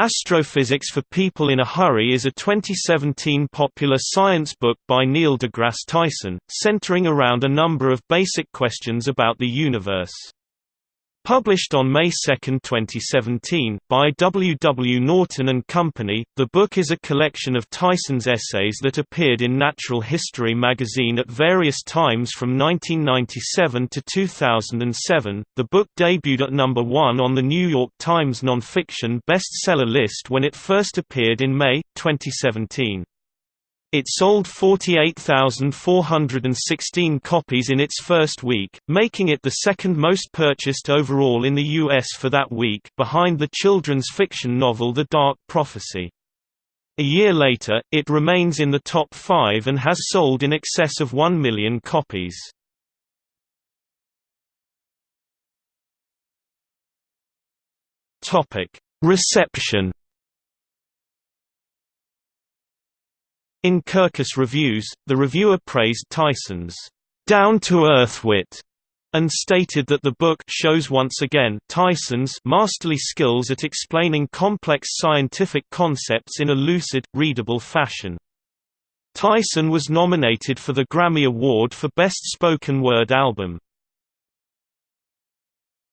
Astrophysics for People in a Hurry is a 2017 popular science book by Neil deGrasse Tyson, centering around a number of basic questions about the universe. Published on May 2, 2017, by W. W. Norton and Company, the book is a collection of Tyson's essays that appeared in Natural History magazine at various times from 1997 to 2007. The book debuted at number one on the New York Times nonfiction bestseller list when it first appeared in May, 2017. It sold 48,416 copies in its first week, making it the second most purchased overall in the U.S. for that week, behind the children's fiction novel The Dark Prophecy. A year later, it remains in the top five and has sold in excess of 1 million copies. Reception In Kirkus Reviews, the reviewer praised Tyson's down-to-earth wit and stated that the book shows once again Tyson's masterly skills at explaining complex scientific concepts in a lucid, readable fashion. Tyson was nominated for the Grammy Award for Best Spoken Word Album.